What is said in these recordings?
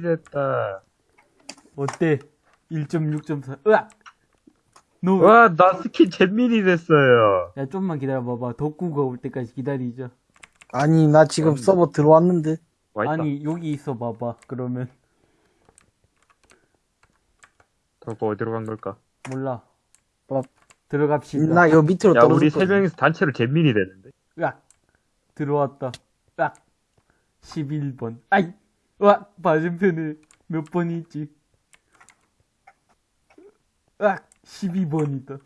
됐다. 어때? 1.6.4 으악! 너, 와, 나 스킨 잼민이 됐어요. 야 좀만 기다려봐봐 덕구가 올 때까지 기다리자 아니, 나 지금 아니. 서버 들어왔는데. 아니 여기 있어 봐봐 그러면 덕구 어디로 간 걸까? 몰라 어. 들어갑시다 나 요 밑으로 야, 우리 세. 명이서 단체로 잼민이 되는데. 으악 들어왔다 으악 11번 아이 으악 맞은편에 몇 번이 있지 으악 12번이다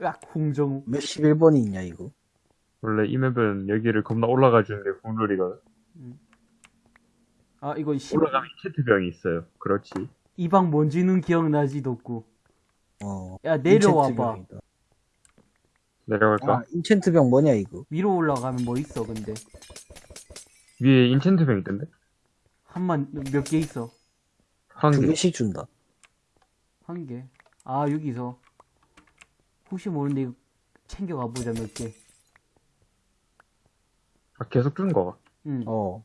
으악 홍정우 몇 11번이 있냐, 이거. 원래 이 맵은 여기를 겁나 올라가 주는 게 국룰이거든. 아 이거 10... 올라가면 체트병이 있어요. 그렇지. 이 방 뭔지는 기억나지 덕구 어. 야 내려와봐. 내려갈까? 아, 인챈트병 뭐냐, 이거. 위로 올라가면 뭐 있어 근데 위에 인챈트병 있던데? 한만 몇 개 있어 한 두 개. 개씩 준다. 한 개. 아, 여기서. 혹시 모르는데 이거 챙겨가 보자, 몇 개. 아, 계속 주는 거가. 응. 어.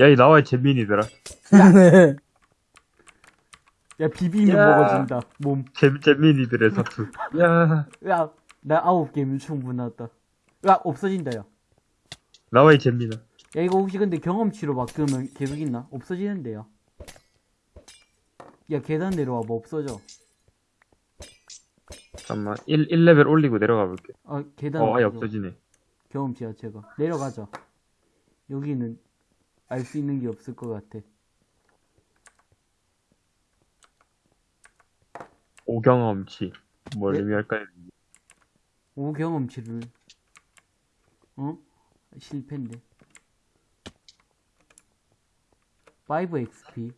야, 이 나와의 잼민이들아. 야, 비비면 야. 먹어진다, 몸. 잼, 잼민이들의 사투. 야, 야, 나 아홉 개면 충분하다. 야, 없어진다, 야. 나와의 잼민아. 야, 이거 혹시 근데 경험치로 바꾸면 계속 있나? 없어지는데요. 야, 계단 내려와, 뭐 없어져. 잠깐만. 1, 1레벨 올리고 내려가 볼게. 아, 계단. 어, 아예. 없어지네. 경험치 자체가. 내려가자. 여기는 알 수 있는 게 없을 것 같아. 오경험치. 뭘 네? 의미할까요? 오 경험치를 어? 실패인데 5XP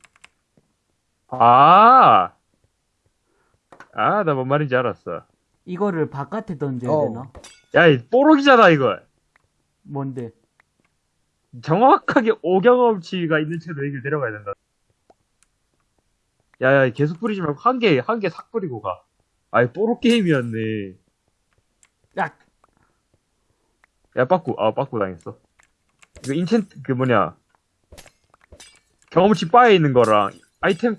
아! 아, 나 뭔 말인지 알았어. 이거를 바깥에 던져야 어. 되나? 야, 이 뽀록이잖아, 이거. 뭔데? 정확하게 오경험치가 있는 채로 여기를 내려가야 된다. 야, 야, 계속 뿌리지 말고 한 개, 한 개 싹 뿌리고 가. 아이, 뽀록 게임이었네. 야! 야, 빠꾸, 아, 빠꾸 당했어. 이거 인챈트, 그 뭐냐. 경험치 바에 있는 거랑, 아이템,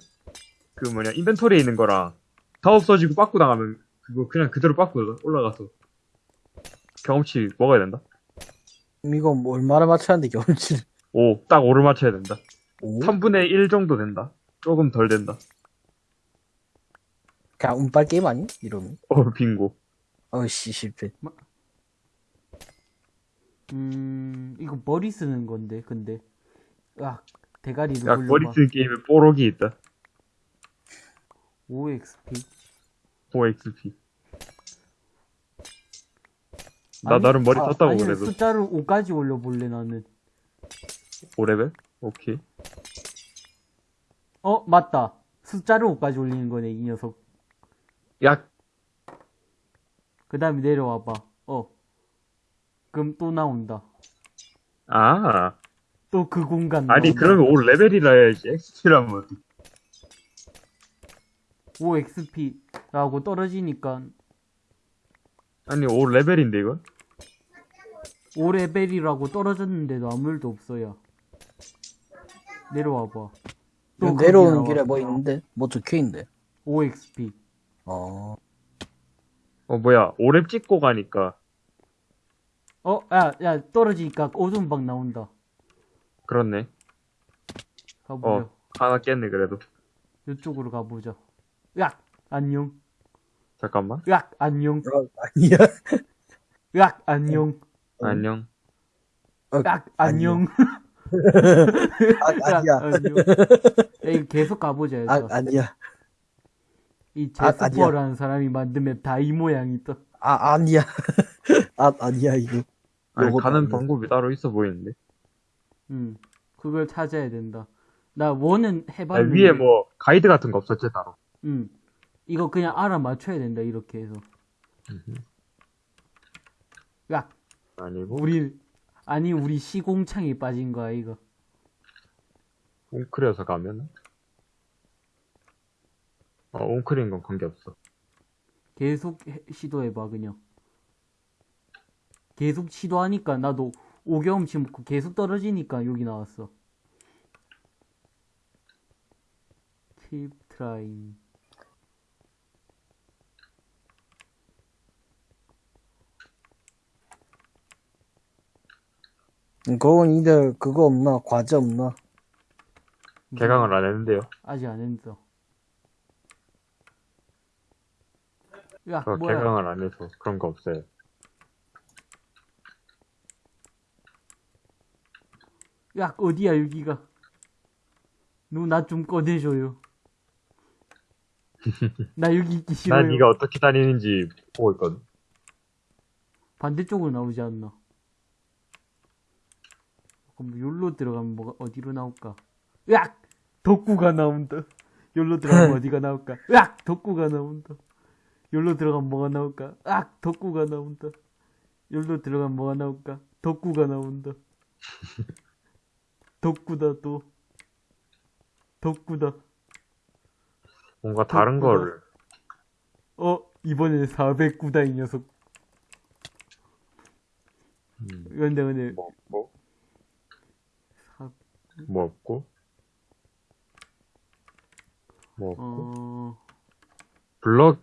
그 뭐냐, 인벤토리에 있는 거랑, 다 없어지고 빠꾸 당하면, 그거 그냥 그대로 빠꾸 올라가서. 경험치 먹어야 된다. 이거 뭐 얼마나 맞췄는데, 경험치를. 오, 딱 5를 맞춰야 된다. 오? 3분의 1 정도 된다. 조금 덜 된다. 그냥 운빨 게임 아니? 이러면. 어, 빙고. 어씨, 실패. 음... 이거 머리 쓰는 건데 근데 야 대가리 야, 머리 쓰는 게임에 뽀록이 있다. 5XP 5XP. 나 아니, 나름 머리 아, 썼다고 아니, 그래도. 숫자를 5까지 올려볼래 나는 5레벨? 오케이. 어 맞다 숫자를 5까지 올리는 거네 이 녀석 야, 그 다음에 내려와봐 어 그럼 또 나온다 아. 또 그 공간 아니, 나온다. 그러면 5 레벨이라 해야지. XP라면 어떡해. 5XP라고 떨어지니까 아니, 5 레벨인데, 이건? 5 레벨이라고 떨어졌는데도 아무 일도 없어요. 내려와봐. 또 내려오는 길에. 뭐 있는데? 뭐 적혀있는데? 5XP. 어. 어, 뭐야. 5렙 찍고 가니까. 어, 야, 야, 떨어지니까 오줌박 나온다. 그렇네. 가보자. 어, 하나 깼네, 그래도. 이쪽으로 가보자. 약! 안녕. 잠깐만. 약! 안녕. 어, 아니야. 약! 안녕. 안녕. 어, 약! 안녕. 아, 약! 아니야. 안녕. 야, 이거 계속 가보자. 아, 해서. 아니야. 이 아, 제스퍼라는 사람이 만든 맵 다 이 모양이 떠. 아, 아니야. 아, 아니야, 이거. 아니, 가는 아니야. 방법이 따로 있어 보이는데. 응. 그걸 찾아야 된다. 나 원은 아, 해봤는데. 위에 뭐, 가이드 같은 거 없었지, 따로. 응. 이거 그냥 알아맞혀야 된다, 이렇게 해서. 야, 아니고. 우리, 아니, 우리 시공창이 빠진 거야, 이거. 웅크려서 가면은? 어, 웅크린 건 관계없어. 계속 해- 시도해봐, 그냥. 계속 시도하니까 나도 오경험치 먹고 계속 떨어지니까 여기 나왔어. 팁 트라이. 그건 이들 그거 없나? 과제 없나? 개강을 안 했는데요. 아직 안 했어. 야, 저 뭐야. 개강을 안 해서 그런 거 없어요. 야, 어디야, 여기가. 너나좀 꺼내줘요. 나 여기 있기 싫어요. 난 네가 어떻게 다니는지 보고 있거든. 반대쪽으로 나오지 않나? 그럼 여기로 들어가면 뭐가 어디로 나올까? 으악! 덕구가 나온다. 여기로 들어가면 어디가 나올까? 으악! 덕구가 나온다. 여기로 들어가면 뭐가 나올까? 으악! 덕구가 나온다. 여기로 들어가면 뭐가 나올까? 덕구가 나온다. 덕구다 또. 덕구다. 뭔가 다른 그렇구나. 거를 어, 이번엔 409다 이 녀석. 음, 근데 근데 뭐 없고 사- 뭐 없고 뭐 없고 어, 블럭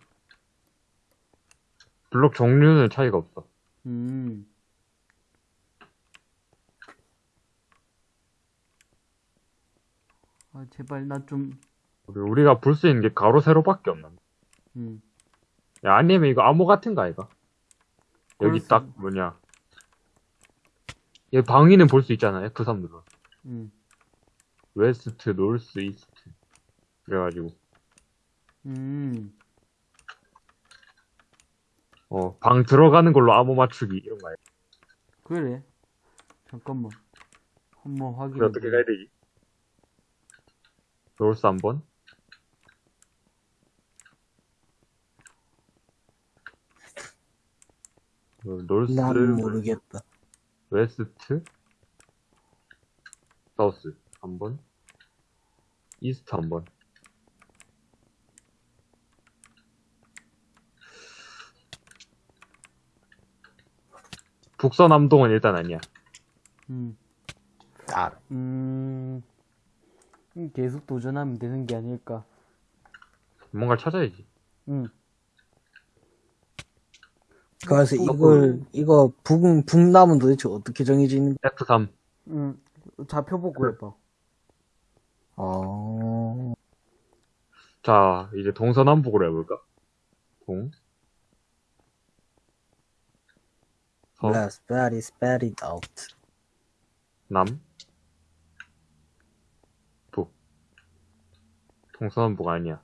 블럭 종류는 차이가 없어. 음. 아, 제발, 나 좀, 우리- 우리가 볼 수 있는 게 가로 세로밖에 없나? 음. 야 아니면 이거 암호 같은 거 아이가? 여기 딱 뭐냐? 얘 방위는 볼 수 있잖아. F3 눌러. 음. West, north, east. 그래가지고 음. 어 방 들어가는 걸로 암호 맞추기 이런 거 아이가? 그래. 잠깐만. 한번 확인해. 어떻게 가야 되지? 노스 한번. 어, 노스, 난 모르겠다. West, south 한 번, east 한 번. 북서남동은 일단 아니야. 음. 아, 음. 음, 계속 도전하면 되는 게 아닐까. 뭔가를 찾아야지. 음. 그래서 또 이걸 이거 북 북남은 도대체 어떻게 정해지는? F3. 음. 좌표 보고 해봐. 어, 자, 이제 동서남북으로 해볼까? 동, 서, let's spread it, spread it out. 남, 북. 동서남북 아니야.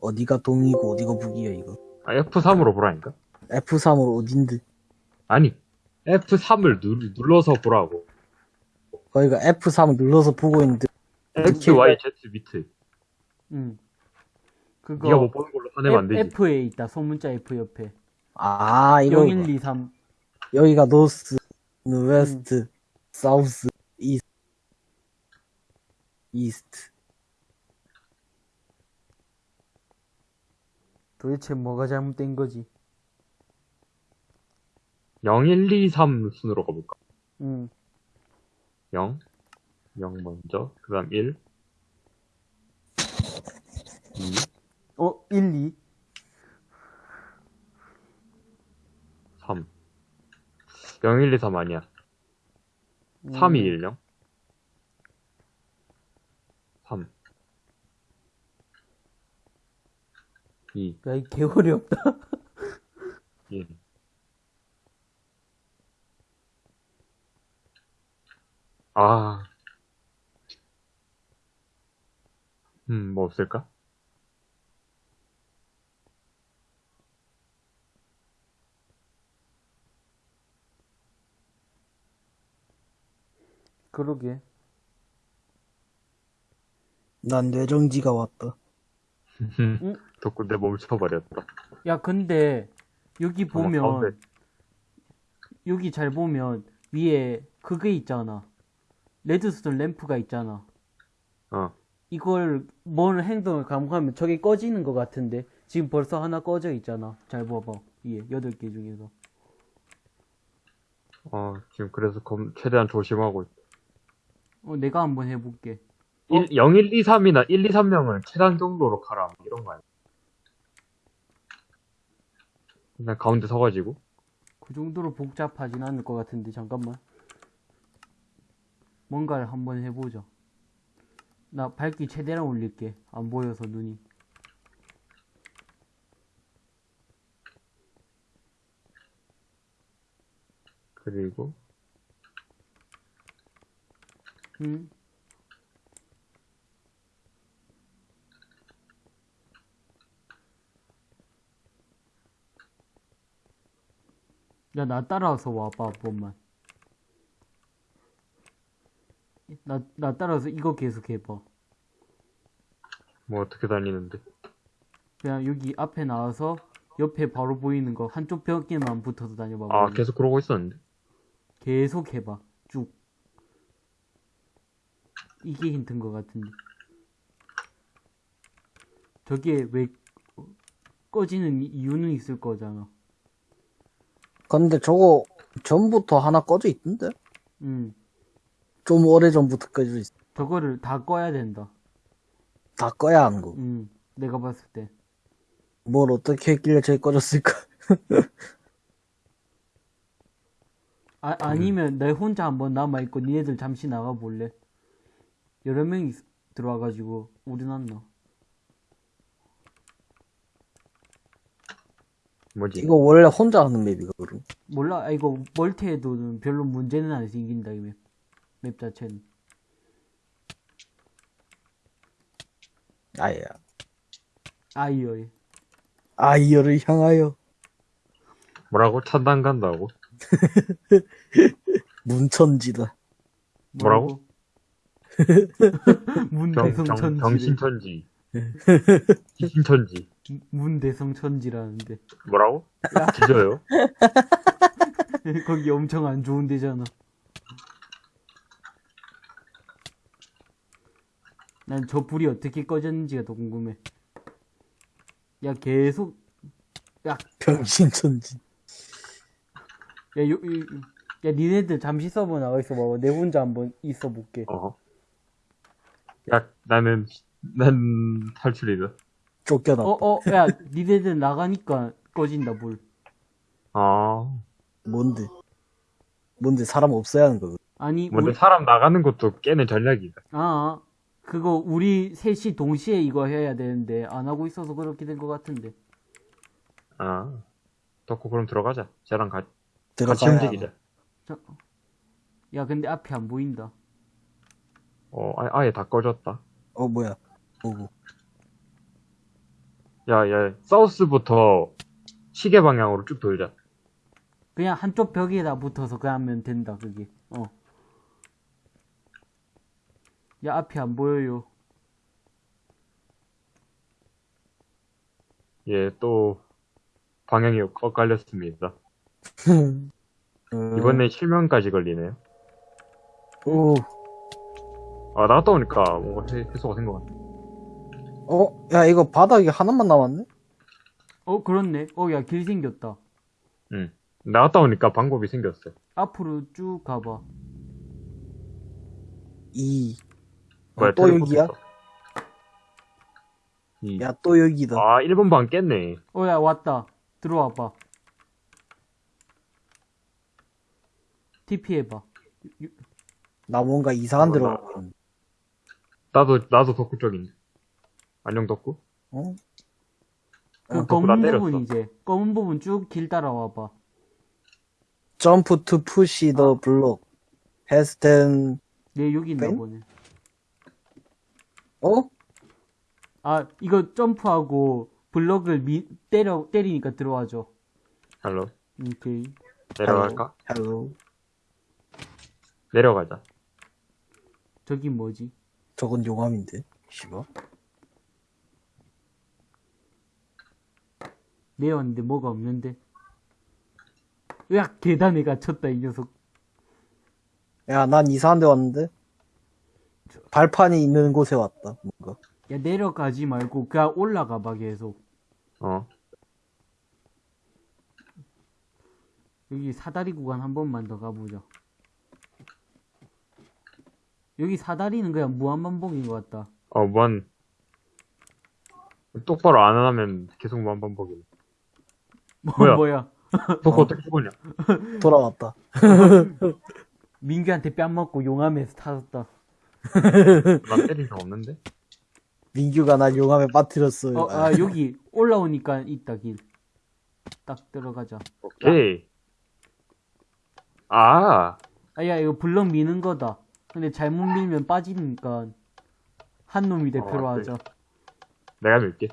어디가 동이고 어디가 북이야 이거? 아, F3으로 보라니까? F3으로 어딘데? 아니, F3을 누, 눌러서 보라고. 거기가 F3 눌러서 보고 있는데 X, Y, Z 밑에. 음. 그거. 네가 못 보는 걸로 화내면 안 되지. F에 있다. 소문자 F 옆에. 아 이거 01, 2, 3. 여기가 north, west, south, east, east. 도대체 뭐가 잘못된 거지? 0, 1, 2, 3 순으로 가볼까? 음. 0, 0 먼저, 그 다음 1, 2, 어, 1, 2. 3. 0, 1, 2, 3 아니야. 3, 2, 1, 0. 3. 2, 야, 이 개월이 없다. 1. 아. 음, 뭐 없을까? 그러게. 난 뇌정지가 왔다. 덕분 내 멈춰버렸다. 야, 근데, 여기 보면, 가운데. 여기 잘 보면, 위에 그게 있잖아. 레드스톤 램프가 있잖아. 어. 이걸, 뭔 행동을 감행하면 저게 꺼지는 것 같은데, 지금 벌써 하나 꺼져 있잖아. 잘 봐봐. 위에, 여덟 개 중에서. 어, 지금 그래서 검, 최대한 조심하고. 있- 어, 내가 한번 해볼게. 어? 1, 0, 1, 2, 3이나 1, 2, 3명을 최단 정도로 가라. 이런 거 아니야. 그냥 가운데 서가지고. 그 정도로 복잡하진 않을 것 같은데, 잠깐만. 뭔가를 한번 해보자. 나 밝기 최대한 올릴게. 안 보여서 눈이. 그리고, 응? 야, 나 따라와서 와봐, 한 번만. 나, 나 따라와서 이거 계속 해봐. 뭐 어떻게 다니는데. 그냥 여기 앞에 나와서 옆에 바로 보이는 거 한쪽 벽에만 붙어서 다녀봐. 아, 계속 그러고 있었는데. 계속 해봐. 쭉. 이게 힌트인 것 같은데. 저게 왜 어, 꺼지는 이유는 있을 거잖아. 근데 저거 전부터 하나 꺼져 있던데? 음. 좀 오래 전부터 꺼져 있어. 저거를 다 꺼야 된다. 다 꺼야 하는 거. 음. 내가 봤을 때. 뭘 어떻게 했길래 저기 꺼졌을까? 아, 아니면 내 혼자 한번 남아있고 니네들 잠시 나가볼래? 여러 명이 있- 들어와가지고 우린 안 나. 뭐지? 이거 원래 혼자 하는 맵이거든. 몰라, 아, 이거 멀티해도 별로 문제는 안 생긴다, 이 맵. 맵 자체는. 아야. 아이어에. 아이어를 향하여 뭐라고? 찬단 간다고? 문천지다. 뭐라고? 정, 문대성 정, 천지. 정신천지. 신천지. 문대성 천지라는데. 뭐라고? 진짜요? 거기 엄청 안 좋은 데잖아. 난 저 불이 어떻게 꺼졌는지가 더 궁금해. 야, 계속, 야, 병신천지. 야, 요, 요, 야, 니네들 잠시 서버 나가 있어 봐봐. 내 혼자 한번 있어 볼게. 어. 야, 나는, 난 탈출이다. 쫓겨났다. 어, 어, 야, 니네들 나가니까 꺼진다, 불. 아. 뭔데? 뭔데 사람 없어야 하는 거거든. 아니, 뭔데 우리, 사람 나가는 것도 깨는 전략이다. 아, 그거 우리 셋이 동시에 이거 해야 되는데 안 하고 있어서 그렇게 된 것 같은데. 아. 덕후 그럼 들어가자. 쟤랑 가, 같이 들어가야 움직이자. 자, 야, 근데 앞이 안 보인다. 어, 아, 아예 다 꺼졌다. 어 뭐야? 오고. 야, 야, 사우스부터 시계 방향으로 쭉 돌자. 그냥 한쪽 벽에다 붙어서 그냥 하면 된다, 그게. 어. 야, 앞이 안 보여요. 예, 또, 방향이 엇갈렸습니다. 음. 이번에 실명까지 걸리네요. 오. 아, 나갔다 오니까 뭔가 해, 해소가 된 것 같아. 어? 야 이거 바닥이 하나만 남았네? 어, 그렇네. 어, 야, 길 생겼다. 응. 나갔다 오니까 방법이 생겼어. 앞으로 쭉 가봐. 이. 뭐야, 어, 또 여기야? 야 또 여기다. 아, 1번 방 깼네. 어, 야, 왔다. 들어와봐. TP 해봐. 나 뭔가 이상한 어, 데로 나- 가고 있는데. 나도, 나도 덕후 쪽인데. 안녕, 덕후? 어? 그 어, 검은 때렸어. 부분 이제. 검은 부분 쭉 길 따라와 봐. 점프 투 푸시 더 블록. 헤스텐 얘 여기 있나 뺑? 보네. 어? 아, 이거 점프하고 블럭을 미, 때려, 때리니까 들어와줘. 할로. 오케이. 내려갈까? 헬로. 내려가자. 저기 뭐지? 저건 용암인데. 씨발. 내왔는데 뭐가 없는데. 으악, 계단에 갇혔다, 이 녀석. 야, 난 이상한 데 왔는데? 발판이 있는 곳에 왔다, 뭔가. 야, 내려가지 말고 그냥 올라가 봐, 계속. 어. 여기 사다리 구간 한 번만 더 가보자. 여기 사다리는 그냥 무한반복인 것 같다. 어, 무한. 똑바로 안 하면 계속 무한반복이네. 뭐, 뭐야? 뭐야? 덕후 어떻게 죽었냐? 돌아왔다. 민규한테 뺨 맞고 용암에서 타졌다. 난 때린 적 없는데? 민규가 날 용암에 빠뜨렸어요. 어, 아, 여기 올라오니까 있다, 길. 딱 들어가자. 오케이. 아, 아, 야, 이거 블럭 미는 거다. 근데 잘못 밀면 빠지니까 한 놈이 대표로 어, 하자. 내가 밀게.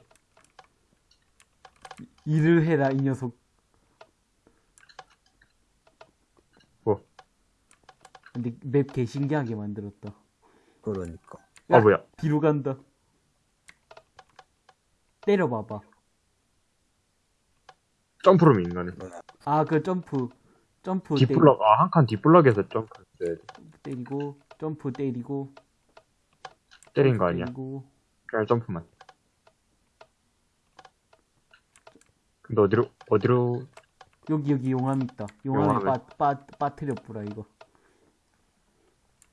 일을 해라, 이 녀석. 뭐? 근데 맵 개 신기하게 만들었다. 그러니까. 아, 뭐야. 뒤로 간다. 때려봐봐. 점프로 미는 거네. 아, 그 점프. 점프 뒷블럭, 아, 한 칸 뒷블럭에서 점프 때리고, 점프 때리고. 때린 거 아니야. 때리고. 그냥 점프만. 근데 어디로, 어디로, 여기, 여기 용암 있다. 용암에 용암에. 빠, 빠, 빠뜨려 뿌라, 이거.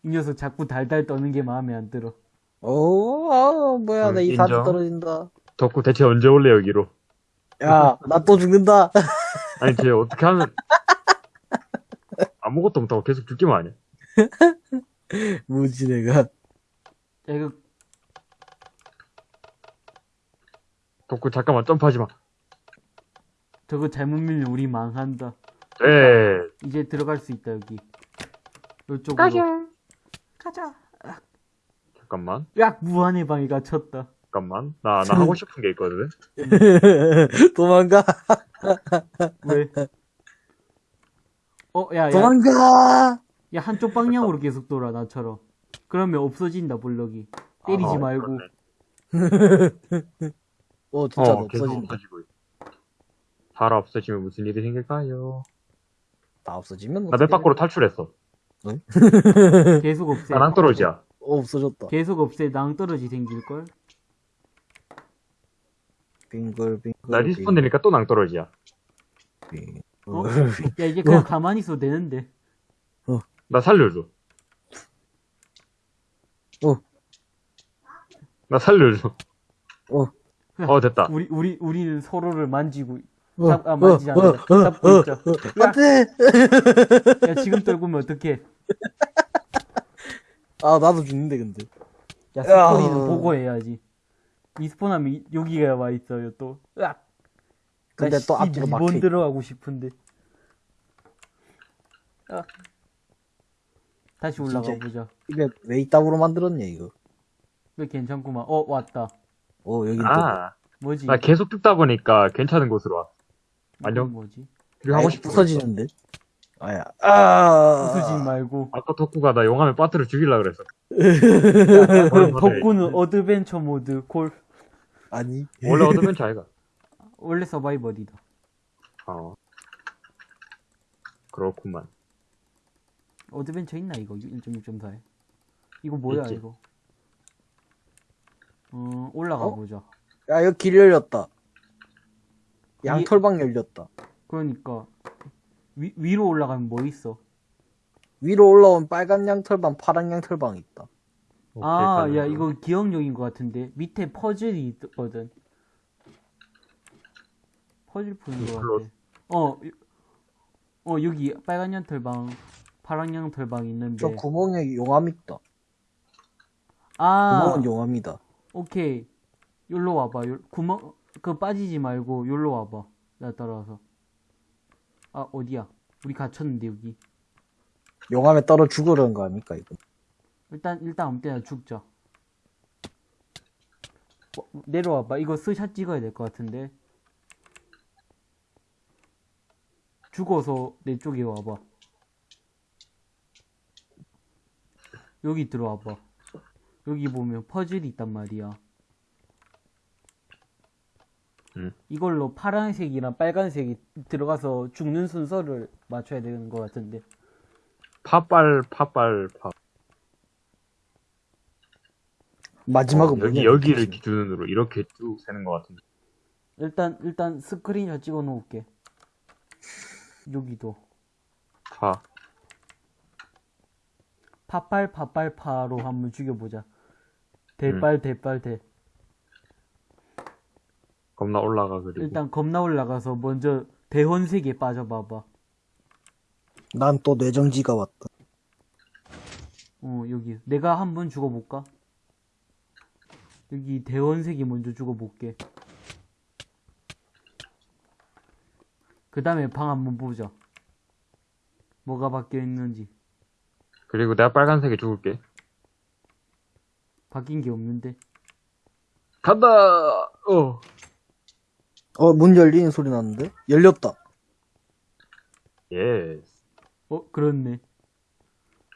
이 녀석 자꾸 달달 떠는 게 마음에 안 들어. 오, 아, 뭐야, 음, 나 이산 인정. 떨어진다. 덕후 대체 언제 올래, 여기로? 야, 나 또 죽는다. 아니, 쟤 어떻게 하면, 아무것도 못하고 계속 죽기만 하냐? 뭐지, 내가. 야, 이거, 덕후 잠깐만 점프하지 마. 저거 잘못 밀면 우리 망한다. 네. 이제 들어갈 수 있다, 여기. 이쪽으로. 가자. 잠깐만. 야, 무한의 방에 갇혔다. 잠깐만. 나, 나 하고 싶은 게 있거든. 도망가, 왜? 어, 야, 야, 도망가! 야, 한쪽 방향으로 계속 돌아, 나처럼. 그러면 없어진다, 블럭이. 때리지 아, 말고. 어, 진짜 어, 계속 없어진다. 없어지고 있어. 살아 없어지면 무슨 일이 생길까요? 다 없어지면 나맵 밖으로 탈출했어. 계속 없애. 나랑 떨어지야. 어, 없어졌다. 계속 없애. 낭떠러지 생길걸? 빙글, 빙글. 나 respawn 되니까 또 낭떠러지야. 빙글, 어? 빙글. 야, 이제 그냥 가만히 있어도 되는데. 나 살려줘. 어. 나 살려줘. 어. 어, 됐다. 우리, 우리, 우리는 서로를 만지고, 어, 잡, 아, 만지지 어, 않는다. 어, 잡고 어, 있자. 어, 안 돼! 야, 지금 떨구면 어떡해. 아, 나도 죽는데, 근데. 야, 스포니는 야. 보고 해야지. 리스폰하면 이- 여기가 와 있어요, 또. 으악! 근데 또 앞뒤로 막혀. 들어가고 싶은데. 아. 다시 올라가 진짜. 보자. 이게 왜 이따구로 만들었냐, 이거. 왜 괜찮구만. 어, 왔다. 어, 여기 또. 아, 뭐지? 나 계속 뜯다 보니까 괜찮은 곳으로 왔어. 안녕. 뭐지? 그리고 하고 싶은 있어. 부서지는데? 아야. 아. 부수지 말고. 아까 덕후가 나 용암에 빠뜨려 죽이려 그랬어. 덕구는 Adventure 모드 콜. 아니. 원래 adventure 아이가. 원래 서바이벌이다. 어. 그렇구만. Adventure 있나 이거 1.6.4에? 이거 뭐야 있지. 이거? 어 올라가 어? 보자. 야, 여기 길 열렸다. 양털방 열렸다. 그러니까 위, 위로 올라가면 뭐 있어? 위로 올라온 빨간 양털방, 파란 양털방 있다. 아, 야 거. 이거 기억력인 것 같은데 밑에 퍼즐이 있거든. 퍼즐 푸는 것. 같아. 어, 이- 어 여기 빨간 양털방, 파란 양털방 있는데. 저 구멍에 용암 있다. 네. 아, 구멍은 용암이다. 오케이. 여기로 와봐. 요, 구멍, 그 빠지지 말고 여기로 와봐. 나 따라와서. 아, 어디야? 우리 갇혔는데, 여기. 용암에 떨어 죽으려는 거 아닐까, 이거. 일단, 일단 아무 때나 죽자. 어, 내려와봐. 이거 스샷 찍어야 될 것 같은데. 죽어서 내 쪽에 와봐. 여기 들어와봐. 여기 보면 퍼즐이 있단 말이야. 응. 이걸로 파란색이랑 빨간색이 들어가서 죽는 순서를 맞춰야 되는 것 같은데. 파빨, 파빨, 파. 마지막은 어, 여기, 뭐냐, 여기를. 기준으로 이렇게 쭉 세는 것 같은데. 일단, 일단 스크린샷 찍어 놓을게. 여기도. 파. 파빨 파빨 파로 한번 죽여보자. 대빨 대빨 대. 겁나 올라가, 그리고. 일단 겁나 올라가서 먼저 대혼색에 빠져봐봐. 난 또 뇌정지가 왔다. 어 여기 내가 한번 죽어볼까? 여기 대원색이 먼저 죽어볼게. 그 다음에 방 한번 보자. 뭐가 바뀌어 있는지. 그리고 내가 빨간색에 죽을게. 바뀐 게 없는데. 간다! 어. 어, 문 열리는 소리 났는데? 열렸다. Yes. 어 그렇네.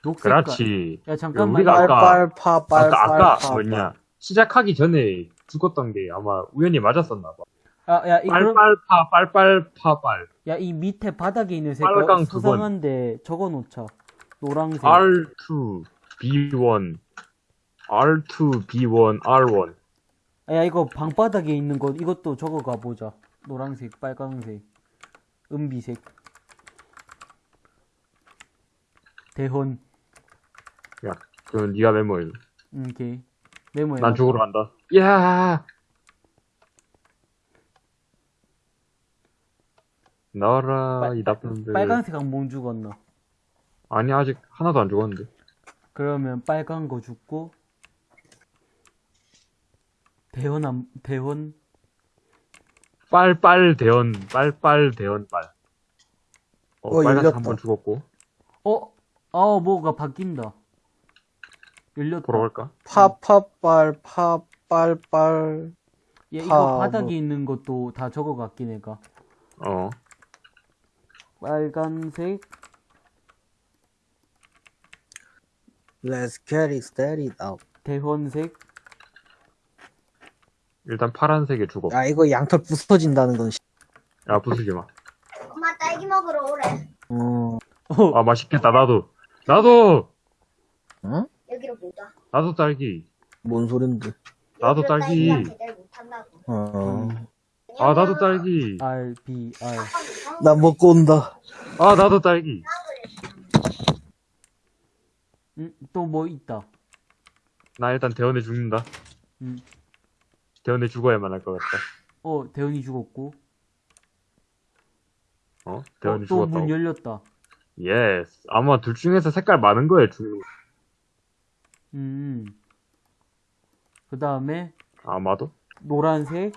녹색깔. 그렇지. 야 잠깐만. 우리가 아까- 빨빨파, 빨빨파. 아까, 아까, 뭐냐. 시작하기 전에 죽었던 게 아마 우연히 맞았었나 봐. 아, 야, 이, 빨빨파, 빨빨파빨. 야, 이 밑에 바닥에 있는 색깔 빨강 두 번. 수상한데 적어 놓자. 노랑색. R2, B1, R2, B1, R1. 아, 야, 이거 방바닥에 있는 거, 이것도 적어가 보자. 노란색, 빨강색, 은비색. 대혼. 야, 그럼 네가 메모해. 음, 오케이. 메모해. 난 죽으러 간다. 야! 나와라, 빨- 이 나쁜 놈들. 빨간색 한번 죽었나? 아니, 아직 하나도 안 죽었는데. 그러면 빨간 거 죽고, 대혼 한, 대혼? 빨빨 대원, 빨빨 대원 빨. 어, 어, 빨간색 열렸다. 한번 죽었고. 어? 아, 뭐가 바뀐다. 열렸다. 돌아갈까? 파파빨, 파빨빨. 야, 파, 이거 바닥에 뭐. 있는 것도 다 적어 갔긴 해가. 어. 빨간색, Let's get it started out. 대혼색, 일단 파란색에 죽어. 야, 이거 양털 부서진다는 건, 씨. 야, 부수지 마. 엄마 딸기 먹으러 오래. 어, 어, 아, 맛있겠다, 나도. 나도! 응? 여기로 보자. 나도 딸기. 뭔 소린데. 나도 딸기. 어. 아, 나도 딸기. R, B, R. 나 먹고 온다. 아, 나도 딸기. 음, 또뭐 있다. 나 일단 대원에 죽는다. 음. 대원에 죽어야만 할 것 같다. 어, 대현이 죽었고. 어? 어, 대원이 또 죽었다고. 문 열렸다. yes. 아마 둘 중에서 색깔 많은 거예요, 죽는 거. 음. 그 다음에, 아마도? 노란색,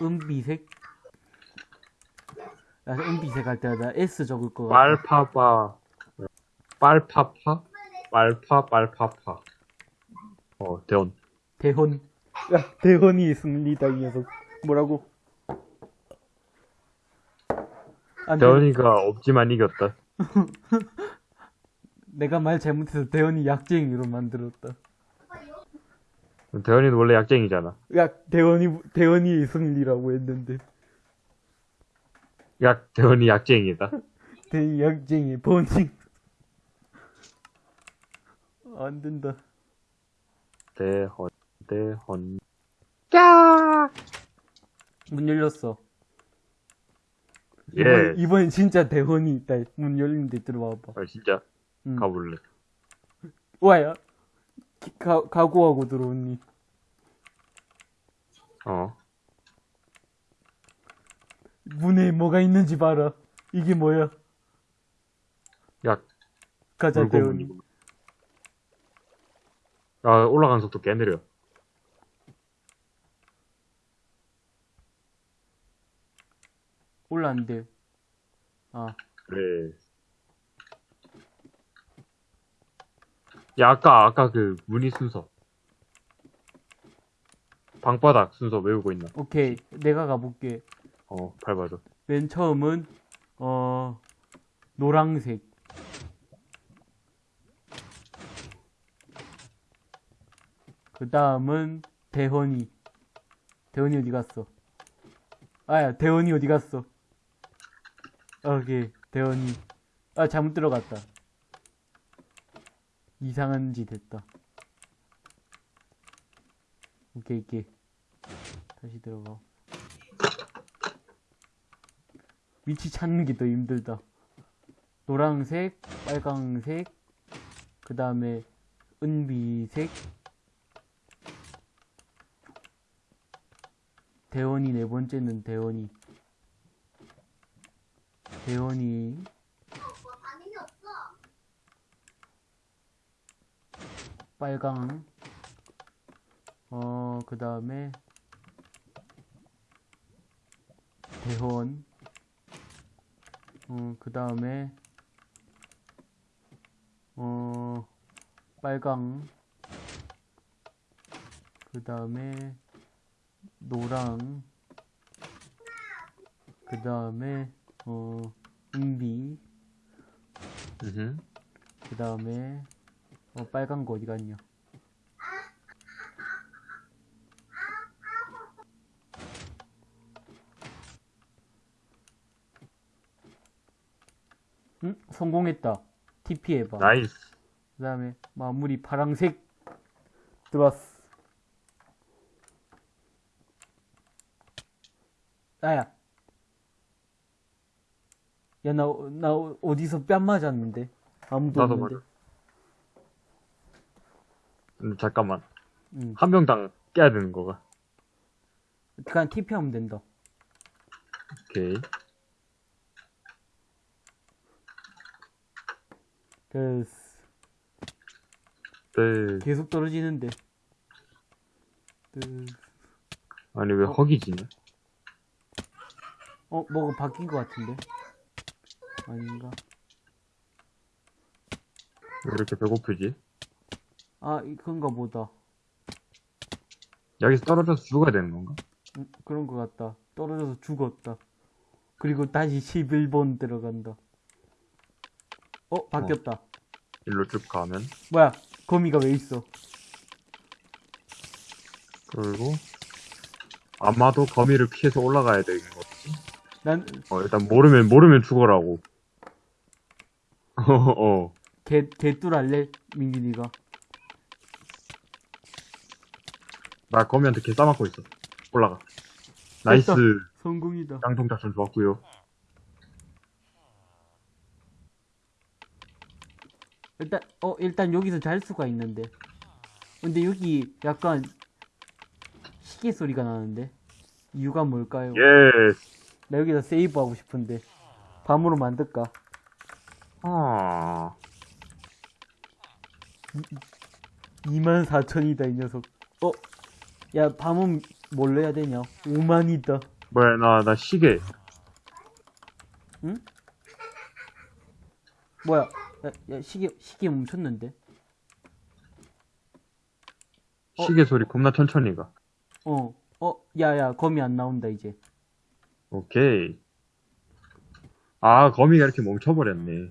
은비색. 야, 은비색 할 때마다 S 적을 거 같아. 빨파파. 빨파파? 빨파, 빨파파. 어, 대원. 대혼. 야, 대혼이 있습니다, 이 녀석. 뭐라고? 안 돼. 대원이가 없지만 이겼다. 내가 말 잘못해서 대현이 약쟁이로 만들었다. 대원이는 원래 약쟁이잖아. 야, 대현이, 대현이의 승리라고 했는데. 약, 대원이 약쟁이다. 대현이 약쟁이, 번징. 안 된다. 대헌, 대헌. 문 열렸어. 예. 이번, 이번엔 진짜 대현이 있다. 문 열린데 들어와봐. 아, 진짜. 응. 가볼래. 와야. 가, 각오하고 들어오니. 어. 문에 뭐가 있는지 봐라. 이게 뭐야? 약, 가자, 대현이. 아, 올라가는 속도 꽤 느려. 올라왔는데. 아, 그래. 야, 아까, 아까 그, 문의 순서. 방바닥 순서 외우고 있나? 오케이. 내가 가볼게. 어, 밟아줘. 맨 처음은 어 노랑색 그 다음은 대헌이. 대헌이 어디 갔어? 아야 대헌이 어디 갔어? 오케이 대헌이. 아 잘못 들어갔다. 이상한 짓 했다. 오케이 오케이. 다시 들어가. 위치 찾는 게 더 힘들다. 노란색, 빨강색, 그 다음에 은비색, 대원이 네 번째는 대원이. 대원이, 빨강, 어, 그 다음에 대원, 어, 그 다음에 어, 빨강, 그 다음에 노랑, 그 다음에 어, 은비. 그 다음에 어, 빨간 거 어디 갔냐? 응? 성공했다. TP 해봐. nice. 그 다음에 마무리 파랑색 들어왔어. 나야. 야, 나, 나 어디서 뺨 맞았는데? 아무도 나도 없는데. 맞아. 음, 잠깐만. 응. 한 명당 깨야 되는 거가. 그냥 TP 하면 된다. 오케이. 됐어. 네. 계속 떨어지는데. 됐어. 아니, 왜 어? 허기지냐? 어, 뭐가 바뀐 것 같은데? 아닌가? 왜 이렇게 배고프지? 아, 이- 그런가 보다. 여기서 떨어져서 죽어야 되는 건가? 음, 그런 것 같다. 떨어져서 죽었다. 그리고 다시 11번 들어간다. 어, 바뀌었다. 일로 쭉 가면. 뭐야, 거미가 왜 있어? 그리고, 아마도 거미를 피해서 올라가야 되는 거지. 난, 어, 일단 모르면, 모르면 죽어라고. 어, 어. 개, 개뚫 할래? 민gin이가. 나 거미한테 개 싸맞고 있어. 올라가. nice. 됐다. 성공이다. 깡통 작전 좋았고요 일단, 어, 일단 여기서 잘 수가 있는데. 근데 여기 약간 시계 소리가 나는데. 이유가 뭘까요? yes. 나 여기다 세이브 하고 싶은데. 밤으로 만들까? 아. 24,000이다, 이 녀석. 어? 야, 밤은 뭘로 해야 되냐? 5만이다. 뭐야, 나, 나 시계. 뭐야? 야, 야, 시계, 시계 멈췄는데? 어? 시계 소리 겁나 천천히 가. 어, 어, 야, 야, 거미 안 나온다, 이제. 오케이. 아, 거미가 이렇게 멈춰버렸네.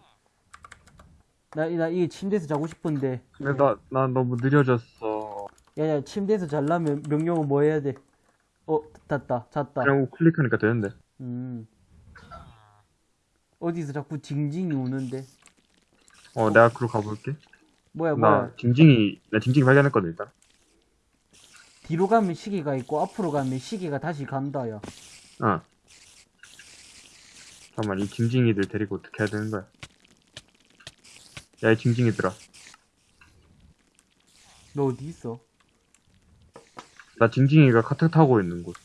나, 나, 이게 침대에서 자고 싶은데. 근데 나, 나 너무 느려졌어. 야, 야, 침대에서 자려면 명령어 뭐 해야 돼? 어, 잤다, 잤다. 그냥 클릭하니까 되는데. 음. 어디서 자꾸 징징이 우는데. 어, 내가 그로 가볼게. 뭐야, 뭐야. 나 징징이, 나 징징이 발견했거든, 일단. 뒤로 가면 시계가 있고, 앞으로 가면 시계가 다시 간다, 야. 어. 잠깐만, 이 징징이들 데리고 어떻게 해야 되는 거야? 야, 이 징징이들아. 너 어디 있어? 나 징징이가 카트 타고 있는 곳.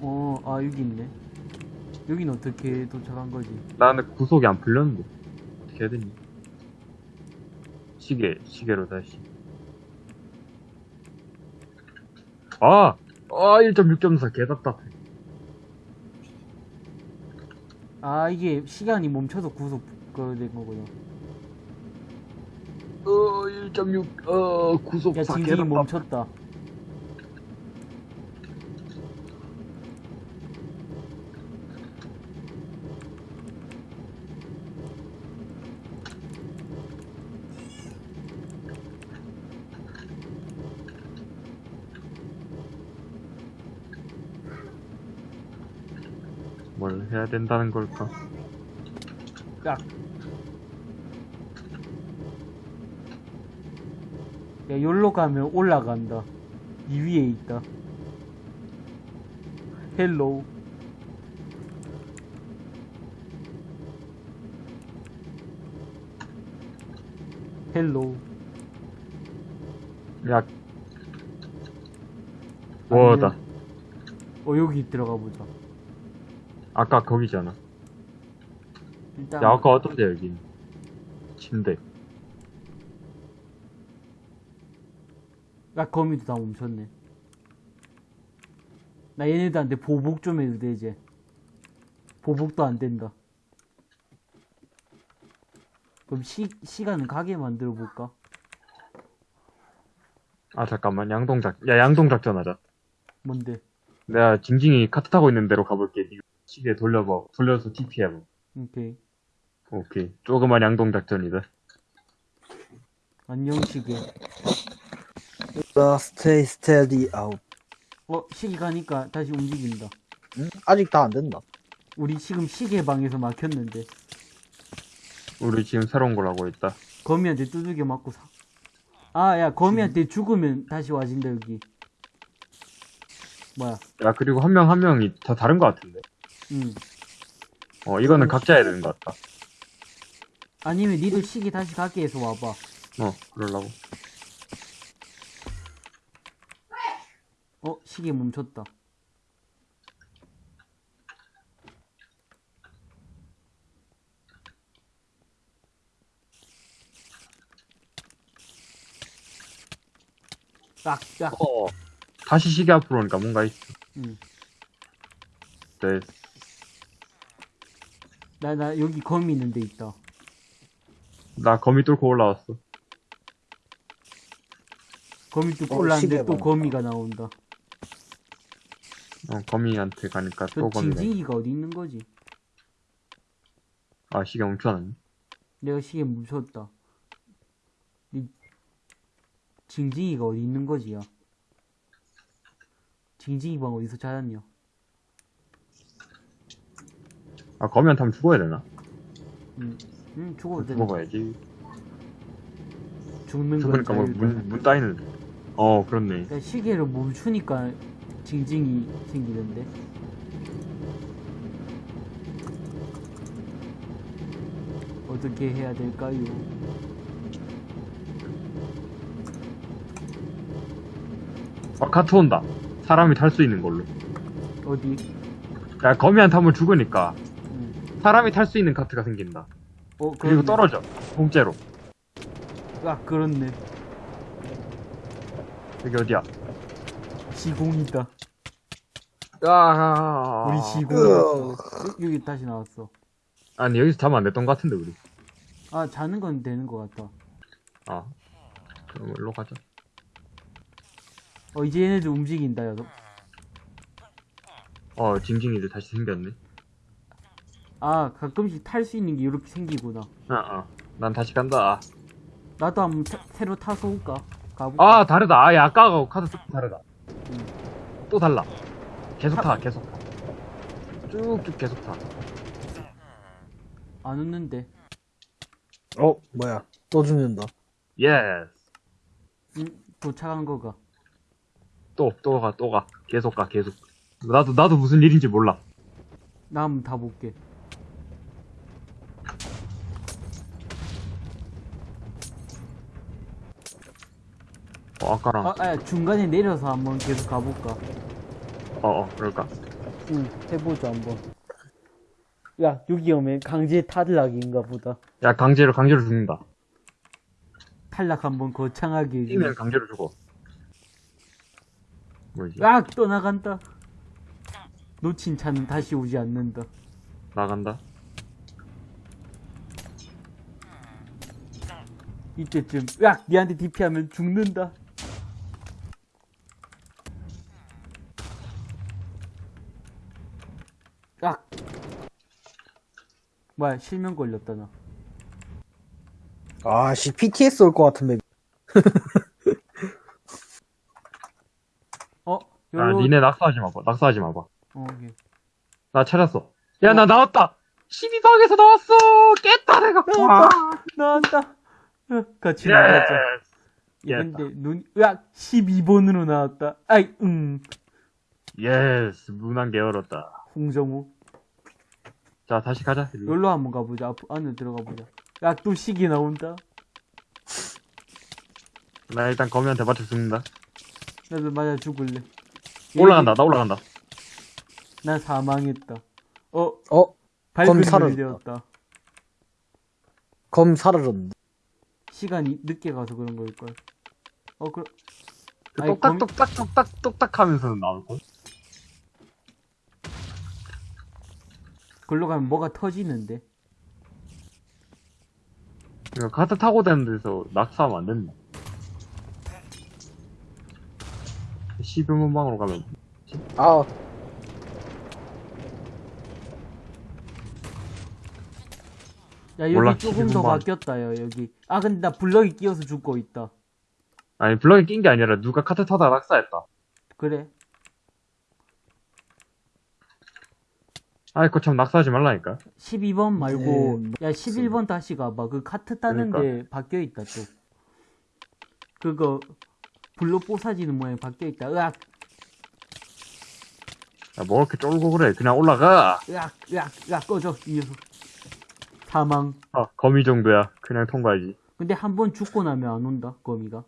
어, 아, 여기 있네. 여긴 어떻게 도착한 거지? 나는 구속이 안 풀렸는데. 어떻게 해야 되니? 시계, 시계로 다시. 아! 아, 1.6.4 개답답해. 아, 이게 시간이 멈춰서 구속 그 된 거구나. 어, 1.6, 어, 구속 야, 4 징징이 개답답. 멈췄다. 뭘 해야 된다는 걸까? 야, 야, 여기로 가면 올라간다. 이 위에 있다. 헬로우. 헬로우. 야. 뭐다. 어, 여기 들어가 보자. 아까 거기잖아. 일단. 야, 아까 어떤데, 여기? 침대. 야, 거미도 다 멈췄네. 나 얘네들한테 보복 좀 해도 돼, 이제. 보복도 안 된다. 그럼 시, 시간은 가게 만들어 볼까? 아, 잠깐만. 양동작, 야, 양동작전 하자. 뭔데? 내가 징징이 카트 타고 있는 데로 가볼게. 시계 돌려봐. 돌려서 TP 해봐. 오케이. 오케이. 조그만 양동 작전이다. 안녕, 시계. Stay steady out. 어, 시계 가니까 다시 움직인다. 응? 아직 다 안 된다. 우리 지금 시계 방에서 막혔는데. 우리 지금 새로운 걸 하고 있다. 거미한테 두들겨 맞고 사. 아, 야, 거미한테 죽으면 다시 와진다, 여기. 뭐야, 야, 그리고 한 명 한 명이 다 다른 것 같은데. 응. 어, 이거는 각자 해야 되는 것 같다. 아니면 니들 시계 다시 가게 해서 와봐. 어, 그러려고. 어, 시계 멈췄다. 딱, 딱. 어. 다시 시계 앞으로 오니까 뭔가 있어. 응. 네. 나, 나, 여기 거미 있는 데 있다. 나 거미 뚫고 올라왔어. 거미 뚝 어, 올라왔는데 또 봐. 거미가 나온다. 어, 거미한테 가니까 저또 거미가. 있- 징징이가 어디 있는 거지? 아, 시계 멈춰놨네. 내가 시계 멈췄다. 이 징징이가 어디 있는 거지, 야? 징징이 방 어디서 찾았냐? 아, 거미한테 하면 죽어야 되나? 응, 응, 죽어도 돼. 죽어봐야지. 죽는 건 죽으니까 뭐 자유다. 문, 문 따이는. 어, 그렇네. 야, 시계를 멈추니까 징징이 생기던데. 어떻게 해야 될까요? 아, 카트 온다. 사람이 탈 수 있는 걸로. 어디? 야, 거미한테 하면 죽으니까 응. 사람이 탈 수 있는 카트가 생긴다. 어, 그리고. 떨어져. 통째로. 아, 그렇네. 여기 어디야? 시공이다. 아, 우리 시공. 여기 다시 나왔어. 아니, 여기서 자면 안 됐던 것 같은데, 우리. 아, 자는 건 되는 것 같아. 아. 그럼 일로 가자. 어, 이제 얘네들 움직인다, 야. 어, 징징이들 다시 생겼네. 아, 가끔씩 탈 수 있는 게 이렇게 생기구나. 아, 아. 난 다시 간다. 나도 한번 타- 새로 타서 올까? 가볼까? 아, 다르다. 아, 야, 아까하고 카드 조금 다르다. 또 달라. 계속 타, 계속 타. 쭉쭉 계속 타. 안 웃는데. 어, 뭐야. 또 죽는다. yes. 응, 도착한 거가. 또, 또 가, 또 가. 계속 가, 계속. 나도, 나도 무슨 일인지 몰라. 나 한번 다 볼게. 어, 아까랑. 아, 아, 중간에 내려서 한번 계속 가볼까? 어, 어, 그럴까. 응, 해보자, 한번. 야, 여기 오면 강제 탈락인가 보다. 야, 강제로, 강제로 죽는다. 탈락 한번 거창하게. 뛰면 강제로 죽어. 뭐지? 야, 또 나간다. 놓친 차는 다시 오지 않는다. 나간다. 이때쯤, 야, 니한테 DP하면 죽는다. 뭐야, 실명 걸렸다, 나. 아, 씨, PTS 올 것 같은데. 어? 아, 여기로, 니네 낙서하지 마봐. 낙서하지 마봐. 어, 오케이. 나 찾았어. 야, 나 나왔다! 12방에서 나왔어! 깼다, 내가! 와! 나왔다! 어, 같이 예! 나가자. 근데 눈, 으악! 12번으로 나왔다. 아이, 응. yes, 문한개 열었다. 홍정우. 자, 다시 가자. 일로. 여기로 한번 가보자. 앞, 안으로 들어가 보자. 야, 또 시계 나온다. 나 일단 거미한테 맞춰 죽는다. 나도 맞아 죽을래. 올라간다, 나 올라간다. 난 사망했다. 어, 어? 밝은 검 사라졌다. 눈이 되었다. 검 사라졌는데. 시간이 늦게 가서 그런 걸걸. 어, 그, 그 아니, 똑딱, 거미- 똑딱, 똑딱, 똑딱 하면서 나올걸? 글로 가면 뭐가 터지는데. 이거 카트 타고 다니는 데서 낙사하면 안 된다. 12문 방으로 가면, 아, 야, 여기 몰라, 조금 더 11번. 바뀌었다 요, 여기. 아, 근데 나 블럭이 끼어서 죽고 있다. 아니, 블럭이 낀 게 아니라 누가 카트 타다가 낙사했다. 그래. 아이, 그참 낙사하지 말라니까. 12번 말고, 네, 야, 11번 다시 가봐. 그 카트 따는데 바뀌어 있다, 또. 그거, 블록 뽀사지는 모양이 바뀌어 있다. 으악, 야, 뭐 이렇게 쫄고 그래. 그냥 올라가. 으악, 으악, 으악, 꺼져, 이 녀석. 사망. 아, 거미 정도야. 그냥 통과하지. 근데 한 번 죽고 나면 안 온다, 거미가.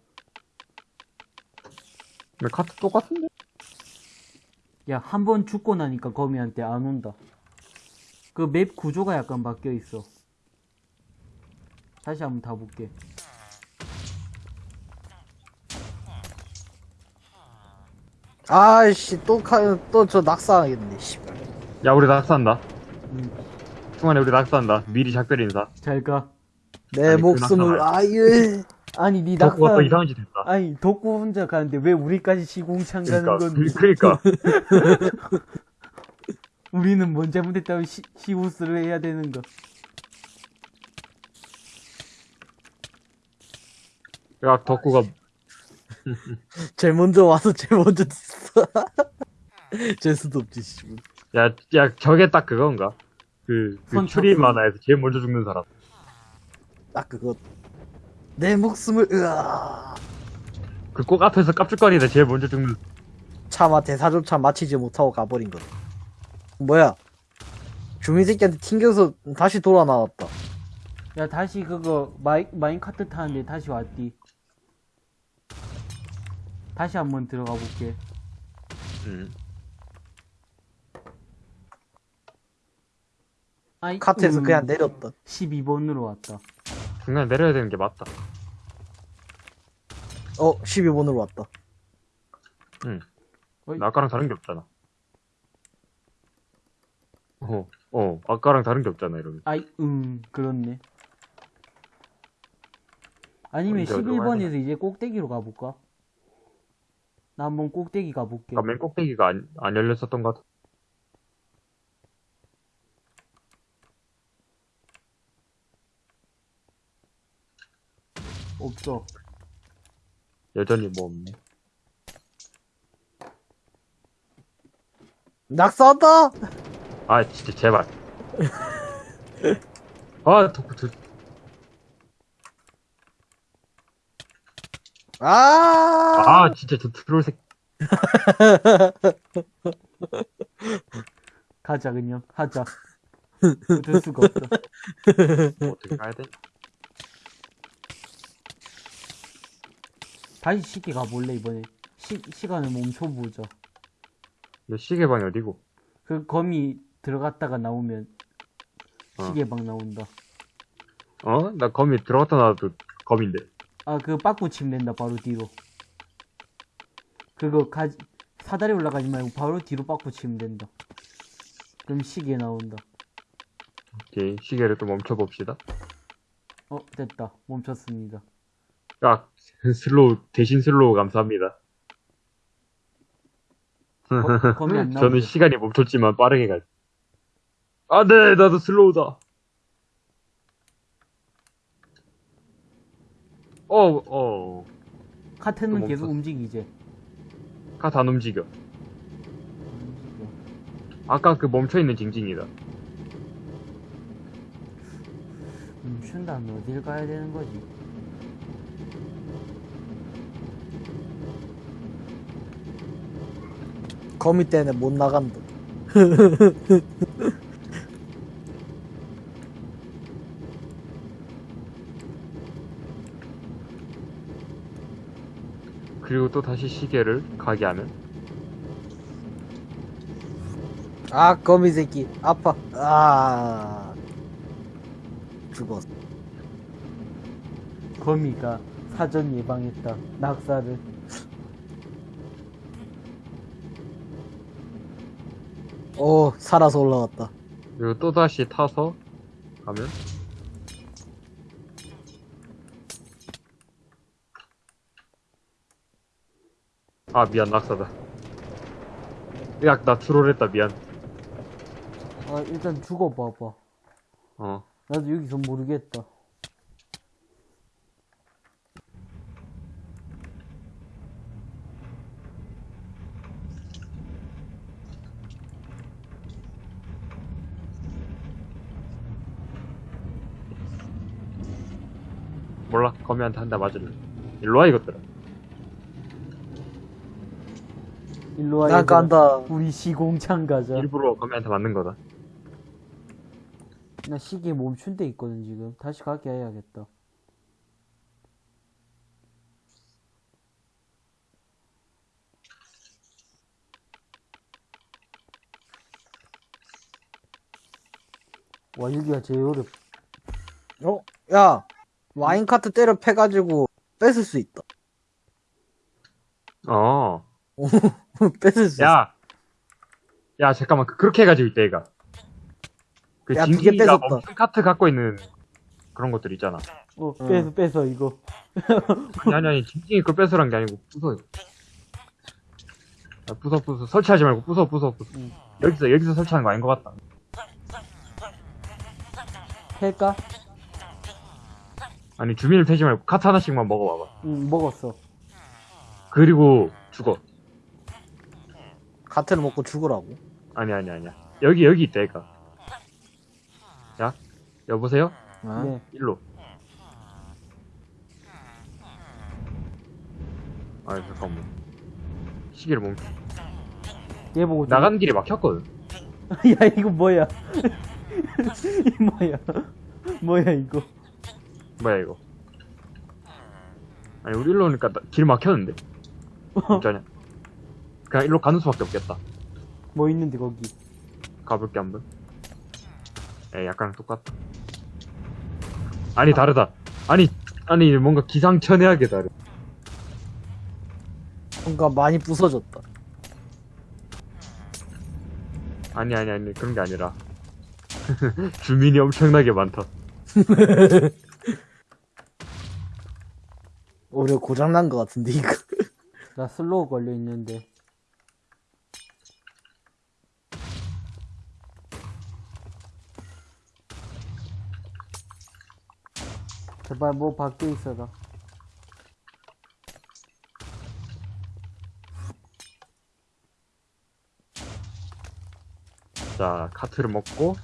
근데 카트 똑같은데? 야, 한 번 죽고 나니까 거미한테 안 온다. 그 맵 구조가 약간 바뀌어 있어. 다시 한번 다 볼게. 아이씨, 또, 카, 또저 낙사하겠네, 씨발. 야, 우리 낙사한다. 음, 중간에 우리 낙사한다. 미리 작별 인사. 잘 가. 내 아니, 그 목숨을, 아유. 아니, 니 덕구가 낙사. 또 이상한 짓 했다. 아니, 덕구 혼자 가는데 왜 우리까지 시공창 가는 그러니까, 건데? 그, 그러니까. 우리는 뭔 잘못했다고 시, 시우스를 해야 되는 거. 야, 덕구가 제일 먼저 와서 제일 먼저 됐어. 재수도 없지, 씨발. 야, 야, 저게 딱 그건가? 그, 그. 추리 만화에서 제일 먼저 죽는 사람. 딱 그거. 내 목숨을, 으아. 그 꼭 앞에서 깝죽거리다 제일 먼저 죽는. 차마 대사조차 마치지 못하고 가버린 것. 뭐야? 주민 새끼한테 튕겨서 다시 돌아 나왔다. 야, 다시 그거, 마이, minecart 타는데 다시 왔디. 다시 한번 들어가 볼게. 음. 아이, 카트에서 음, 그냥 내렸다. 12번으로 왔다. 중간에 내려야 되는 게 맞다. 어, 12번으로 왔다. 응. 어이. 나 아까랑 다른 게 없잖아. 어, 어, 아까랑 다른 게 없잖아, 이러면. 아이, 음, 그렇네. 아니면 언제 어디로 가야 11번에서 이제 꼭대기로 가볼까? 나 한번 꼭대기 가볼게. 아까 맨 꼭대기가 안, 안 열렸었던 것 같아. 없어. 여전히 뭐 없네. 낙사한다! 아, 진짜, 제발. 아, 덕후, 두, 아! 아, 진짜 저 트롤 새 가자, 그냥. 하자. 어쩔 수가 없어. 어떻게 가야 돼? 다시 쉽게 가볼래, 이번에. 시, 시간을 멈춰보자. 너 시계방이 어디고? 그 거미 들어갔다가 나오면 어. 시계방 나온다. 어? 나 거미 들어갔다 나와도 거미인데. 아, 그 빠꾸 치면 된다, 바로 뒤로. 그거 가 사다리 올라가지 말고 바로 뒤로 빠꾸 치면 된다. 그럼 시계 나온다. 오케이, 시계를 또 멈춰봅시다. 어, 됐다. 멈췄습니다. 아, 슬로우, 대신 슬로우 감사합니다. 거, 거미 안? 저는 시간이 멈췄지만 빠르게 갈. 아, 네, 나도 슬로우다. 어, 어, 카트는 또 계속. 움직이지. 카트 안 움직여. 아까 그 멈춰있는 징징이다. 멈춘 다음에 어딜 가야 되는 거지? 거미 때문에 못 나간다. 그리고 또 다시 시계를 가게 하면 아, 거미 새끼. 아파. 아. 죽었어. 거미가 사전 예방했다. 낙사를. 오, 살아서 올라왔다. 그리고 또 다시 타서 가면 아 미안 낙사다 야나 트롤했다 미안 아, 일단 죽어봐봐. 어 나도 여기서 모르겠다. 몰라 거미한테 한 대 맞을래 일로와 이것들아 일로 와. 난 얘들아. 간다. 우리 시공창 가자. 일부러 거미한테 맞는 거다 나 시계 멈춘 데 있거든, 지금. 다시 가게 해야겠다. 와, 여기가 제일 어렵. 어? 야, 와인 카트 때려 패가지고 뺏을 수 있다. 어 뺏을 수 있어. 야! 야, 잠깐만. 그- 그렇게 해가지고 있다, 얘가. 그 야, 두개 뺏었다. 멈춘 카트 갖고 있는 그런 것들 있잖아. 어, 응. 뺏어, 뺏어, 이거. 아니, 아니, 아니. 징징이 걸 뺏으란 게 아니고, 부숴, 이거. 야, 부숴, 부숴. 설치하지 말고, 부숴, 부숴, 부숴. 응. 여기서, 여기서 설치하는 거 아닌 것 같다. 할까? 아니, 주민을 패지 말고, 카트 하나씩만 먹어봐봐. 응, 먹었어. 그리고, 죽어. 카트를 먹고 죽으라고. 아니, 아니, 아니야. 여기, 여기 있다, 얘가. 야, 여보세요? 어? 네. 일로. 아, 잠깐만. 시계를 멈춰. 얘 보고. 좀- 나가는 길에 막혔거든. 야, 이거 뭐야? 이 뭐야? 뭐야, 이거? 뭐야 이거? 아니 우리 일로 오니까 나- 길 막혔는데? 진짜냐? 그냥 일로 가는 수밖에 없겠다. 뭐 있는데, 거기? 가볼게 한번. 에 약간 똑같다. 아니 다르다. 아니 아니 뭔가 기상천외하게 다르. 뭔가 많이 부서졌다. 아니 아니 아니 그런 게 아니라. 주민이 엄청나게 많다 오히려 고장난 것 같은데, 이거. 나 슬로우 걸려 있는데. 제발 뭐 밖에 있어라. 자 카트를 먹고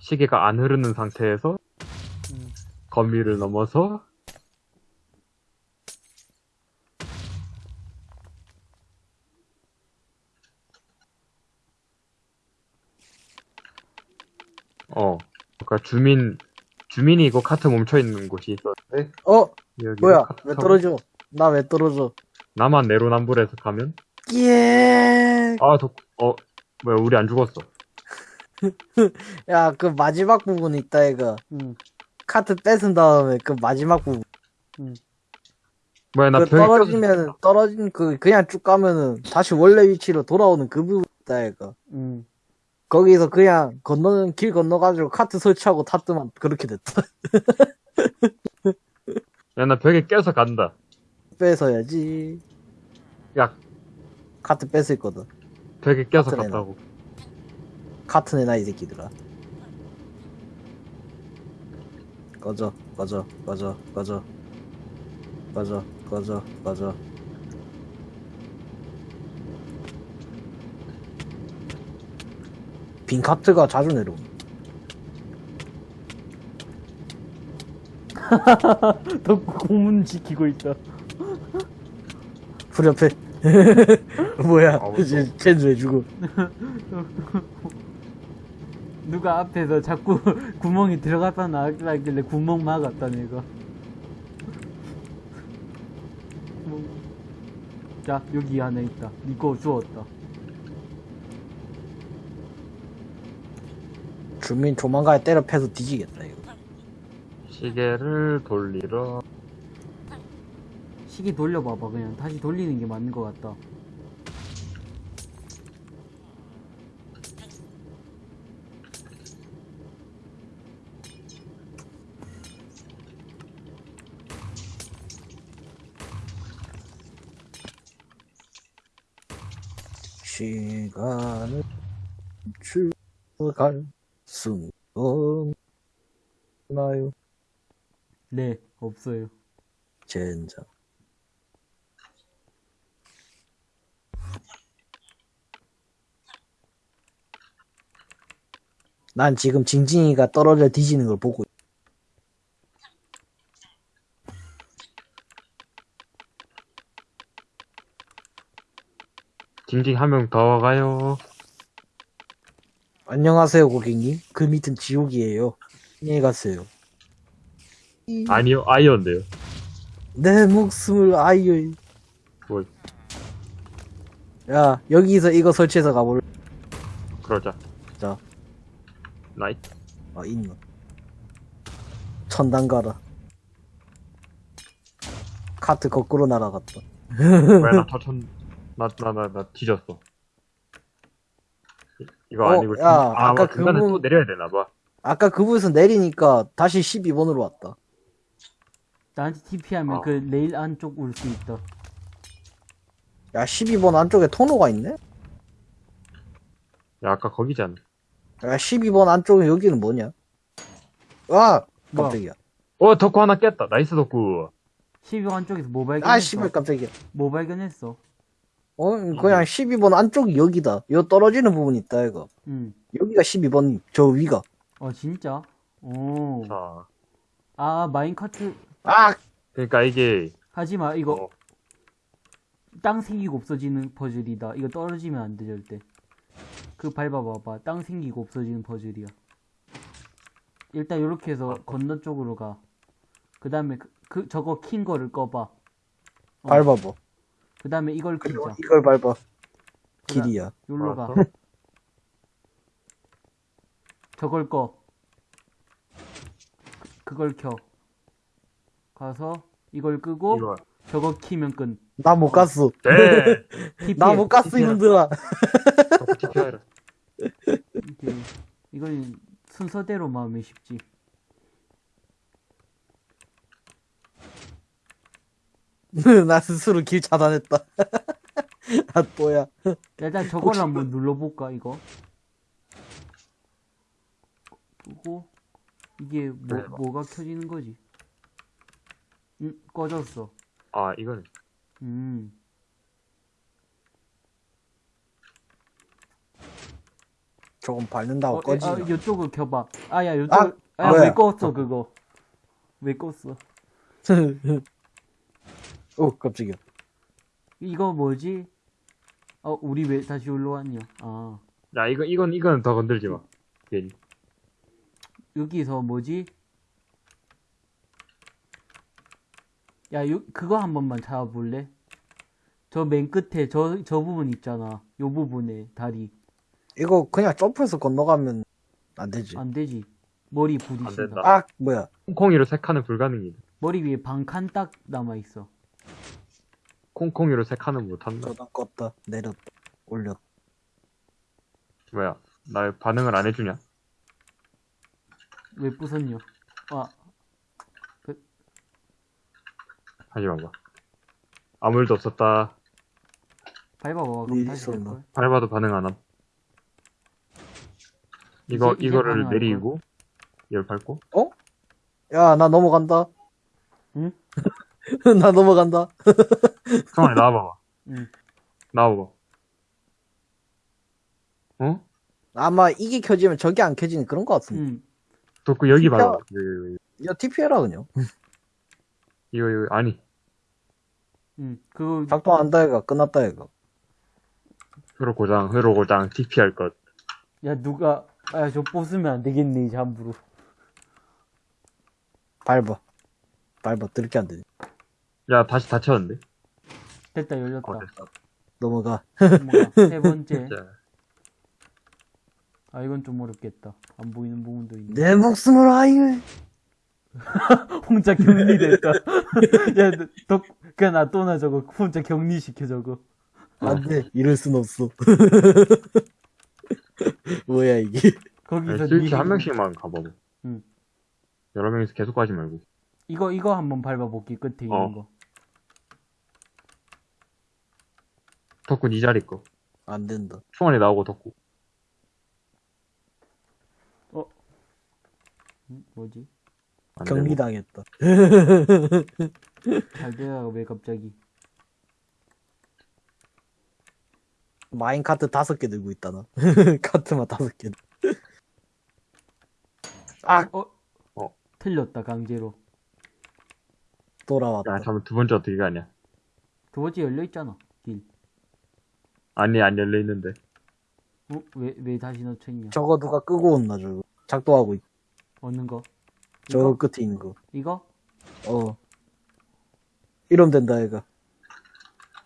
시계가 안 흐르는 상태에서 음. 거미를 넘어서 어, 그러니까 주민 주민이 이거 카트 멈춰 있는 곳이 있었는데 어? 여기 뭐야? 왜 떨어져? 나 왜 떨어져? 나만 내로남불에서 가면 예. 아, 덕, 어, 뭐야 우리 안 죽었어. 야, 그 마지막 부분 있다, 이거. 응, 카트 뺏은 다음에 그 마지막 부분. 응. 뭐야 나 그 떨어지면, 떨어진 그, 그냥 쭉 가면은 다시 원래 위치로 돌아오는 그 부분 있다, 이거. 응. 거기서 그냥 건너는, 길 건너가지고 카트 설치하고 탔더만 그렇게 됐다. 야, 나 벽에 껴서 간다. 뺏어야지. 야, 카트 뺏을 거든. 벽에 내놔. 갔다고. 카트 내놔, 이 새끼들아. 꺼져, 꺼져, 꺼져, 꺼져. 꺼져, 꺼져, 꺼져. 빈 카트가 자주 내려오. 덕구 공문 지키고 있다. 불 옆에 뭐야? 아, 쟤는 왜 죽어? 누가 앞에서 자꾸 구멍이 들어갔다 나왔길래 구멍 막았다 내가. 자 여기 하나 있다 이거 주웠다 주민 조만간에 때려 패서 뒤지겠다 이거. 시계를 돌리러. 시계 돌려봐봐 그냥. 다시 돌리는 게 맞는 것 같다. 시간을 멈출갈 수 없나요? 네 없어요 젠장. 난 지금 징징이가 떨어져 뒤지는 걸 보고 있- 징징 한 명 더 가요 안녕하세요 고객님. 그 밑은 지옥이에요. 안녕히 가세요. 아니요 아이언데요. 내 목숨을 아이요 뭐야 여기서 이거 설치해서 가볼 그러자. 자. 나이트 아 있나 천당 가라. 카트 거꾸로 날아갔다. 왜나 터천 나 나 나 나 뒤졌어 이- 이거 어, 아니고 야, 아, 아까 그분- 또 내려야 되나 봐. 아까 그부에서 내리니까 다시 12번으로 왔다. 나한테 TP하면 어. 그 레일 안쪽 올 수 있다. 야 12번 안쪽에 통로가 있네? 야 아까 거기잖아. 야 12번 안쪽에 여기는 뭐냐? 아 깜짝이야. 어 덕후 하나 깼다. nice 덕후. 12번 안쪽에서 뭐 발견했어? 아 씨발 깜짝이야. 뭐 발견했어? 어 그냥 12번 안쪽이 여기다 여 떨어지는 부분 있다 이거 응. 여기가 12번 저 위가 어 진짜? 오. 자 아 minecart 아 그러니까 이게 하지마 이거 어, 땅 생기고 없어지는 퍼즐이다. 이거 떨어지면 안돼 절대. 그 밟아봐봐. 땅 생기고 없어지는 퍼즐이야. 일단 이렇게 해서 건너 쪽으로 가. 그 다음에 그, 그 저거 킨 거를 꺼봐. 어. 밟아봐 그 다음에 이걸 키자. 이걸 밟아 길이야 가. 알았어. 저걸 꺼. 그- 그걸 켜. 가서 이걸 끄고 이거 저거 키면 끝. 나못 갔어 네. 나 못 갔어 이놈들아 이건 순서대로 마음이 쉽지. 나 스스로 길 차단했다 아 또야 일단 저걸 한번 눌러볼까 이거. 끄고 이게 뭐 그래 봐. 뭐가 켜지는 거지? 음 꺼졌어. 아 이거는 음 조금 밟는다고 어, 꺼지냐 아, 이쪽을 켜봐. 아 야 이쪽. 아, 아, 뭐야? 왜 껐어 그거? 왜 껐어? 오 깜짝이야 이거 뭐지? 어 우리 왜 다시 올라왔냐? 아 야 이거 이건 이건 더 건들지 마 괜히 여기서 뭐지? 야, 요, 그거 한 번만 잡아볼래? 저 맨 끝에 저, 저 부분 있잖아. 요 부분에 다리. 이거 그냥 점프해서 건너가면 안 되지 안 되지. 머리 안 부딪힌다. 아 뭐야 콩콩이로 세 칸은 불가능이다 머리 위에 반 칸 딱 남아있어. 콩콩이로 세 칸은 못한다 전화 껐다 내렸다 올렸다 뭐야 나 반응을 안 해주냐 왜 부쉈냐? 아, 하지 마봐 아무 일도 없었다 밟아봐. 그럼 다시 있었나? 될걸? 밟아도 반응 안 함. 이거 이거를 내리고 이걸 밟고 야나 넘어간다 응? 나 넘어간다 형아 나와봐봐 응. 나와봐 어? 아마 이게 켜지면 저게 안 켜지는 그런 거 같은데 응. 덕구 여기 진짜? 봐봐 여기, 여기. 야 TP 해라 그냥 이거 이거 아니 응, 그거, 작동한다 얘가 끝났다 얘가 회로 고장, 회로 고장, TP 할 것. 야, 누가, 아, 저 뽑으면 안 되겠네, 이제 함부로. 밟아 밟아 들게 안 되네 야, 다시 닫혔는데? 됐다, 열렸다. 어, 됐어. 넘어가 세 번째. 자, 아, 이건 좀 어렵겠다. 안 보이는 부분도 있네. 내 목숨을 아유 혼자 격리됐다. 야, 너, 덕, 그냥 놔둬놔, 저거. 혼자 격리시켜, 저거. 안돼 이럴 순 없어 뭐야 이게 거기서 스위치 니- 한 명씩만 가봐봐. 응. 여러 명이서 계속 가지 말고. 이거, 이거 한번 밟아볼게, 끝에 있는 어. 거. 덕구 니 자리 거. 안 된다 충원이 나오고 덕구. 음, 뭐지? 안 되고. 격리당했다 잘 되다가 왜 갑자기. 마인 카트 다섯 개 들고 있다 나 카트만 다섯 개 아 어? 어. 틀렸다, 강제로. 돌아왔다 야, 잠깐 두 번째 어떻게 가냐? 두 번째 열려 있잖아, 길. 아니, 안 열려있는데. 어? 왜, 왜 다시 넣쳐있냐? 저거 누가 끄고 온나 저거 작동하고 있 어느 거? 저 이거? 끝에 있는 거 이거? 어. 이러면 된다, 얘가.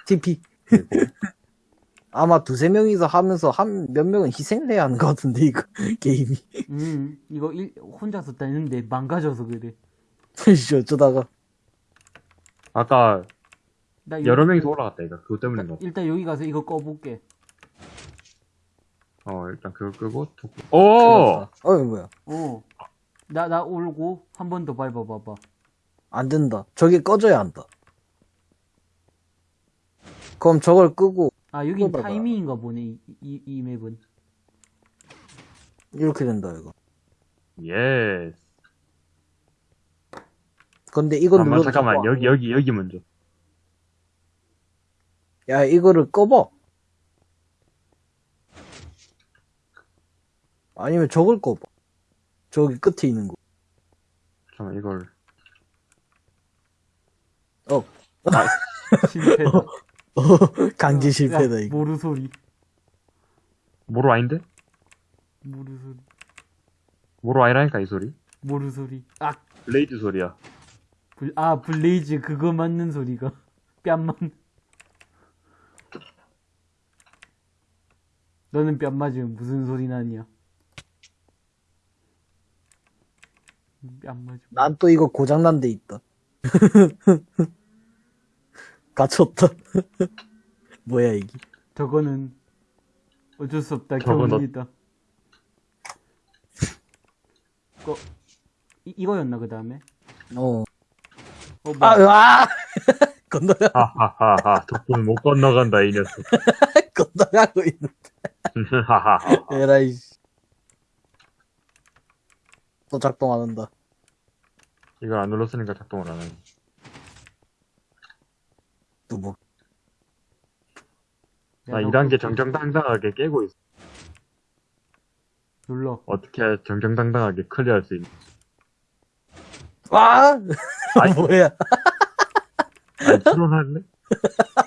TP. 아마 두세 명이서 하면서 한 몇 명은 희생을 해야 하는 것 같은데, 이거, 게임이. 음, 이거 일, 혼자서 따는데 망가져서 그래. 씨, 어쩌다가. 아까 나 여기- 여러 명이서 올라갔다, 이거. 그거 때문인가 봐. 일단 여기 가서 이거 꺼볼게. 어, 일단 그거 끄고. 오! 어, 뭐야. 어. 나, 나 올고 한 번 더 밟아봐봐. 안 된다. 저게 꺼져야 한다. 그럼 저걸 끄고, 아, 여긴. 타이밍인가 보네, 이, 이, 이 맵은. 이렇게 된다, 이거. yes. 근데 이건 잠깐만, 잠깐만. 여기, 여기, 여기 먼저. 야, 이거를 꺼봐. 아니면 저걸 꺼봐. 저기 끝에 있는 거. 잠깐만, 이걸. 실패다. 강제 실패다, 야, 이거. 모루 소리. 모로 아닌데? 모루 소리. 모로 아니라니까, 이 소리. 모루 소리. 아, blaze 소리야. 불, 아, blaze 그거 맞는 소리가. 뺨만. 너는 뺨 맞으면 무슨 소리 나냐? 뺨 맞으면. 난 또 이거 고장난 데 있다. 갇혔다. 뭐야, 이게. 저거는 어쩔 수 없다. 저건 어- 경험이다. 거, 이, 이거였나, 그 다음에? 어. 어, 뭐, 아, 아! 건너가, 하하하하. 덕분에 못 건너간다, 이 녀석. 건너가고 있는. 하하하. 에라이. 또 작동 안 한다. 이걸 안 눌렀으니까 작동을 안 하네. 또 뭐. 야, 나너 2단계 그거 정정당당하게 깨고 있어. 눌러. 어떻게 정정당당하게 클리어할 수 있는. 와! 아이. 뭐야. 아니, 트롤할래?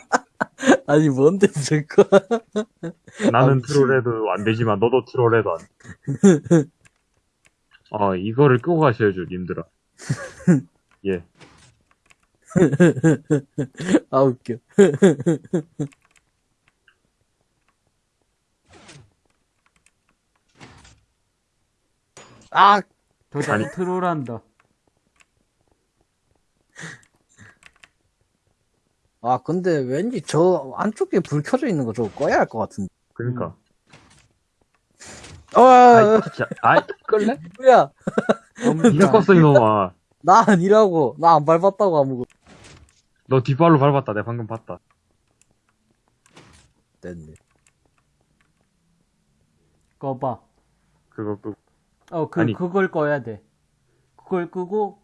아니, 뭔데, 저거. 나는 아, 트롤해도 안 되지만, 너도 트롤해도 안 돼. 어, 이거를 끄고 가셔야죠, 님들아. 예. 아, 웃겨. 아! 저 자기 트롤한다. 아, 근데 왠지 저 안쪽에 불 켜져 있는 거 저거 꺼야 할 것 같은데. 그니까. 어, 아이, 진짜. 아이, 끌래? 뭐야. 니가 껐어, 이놈아. 나 아니라고. 나 안 밟았다고 아무거. 너 뒷발로 밟았다. 내가 방금 봤다. 됐네. 꺼봐. 그거 끄고. 어, 그, 아니. 그걸 꺼야 돼. 그걸 끄고,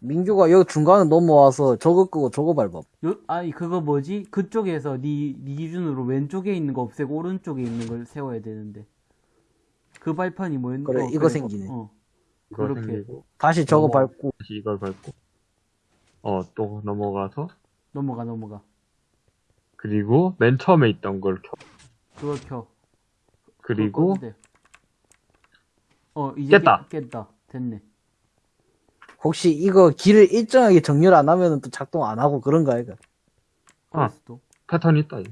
민규가 여기 중간에 넘어와서 저거 끄고 저거 밟아. 요, 아니, 그거 뭐지? 그쪽에서 니, 니 기준으로 왼쪽에 있는 거 없애고 오른쪽에 있는 걸 세워야 되는데. 그 발판이 뭐였나? 그래, 이거 생기네. 어. 그렇게. 생기고. 다시 저거 넘어와. 밟고. 다시 이걸 밟고. 어, 또 넘어가서. 넘어가, 넘어가. 그리고 맨 처음에 있던 걸 켜. 그거 켜. 그리고. 어, 이제 깼다. 깼, 깼다. 됐네. 혹시 이거 길을 일정하게 정렬 안 하면 또 작동 안 하고 그런가 이거? 아. 또. 패턴이 있다. 이거.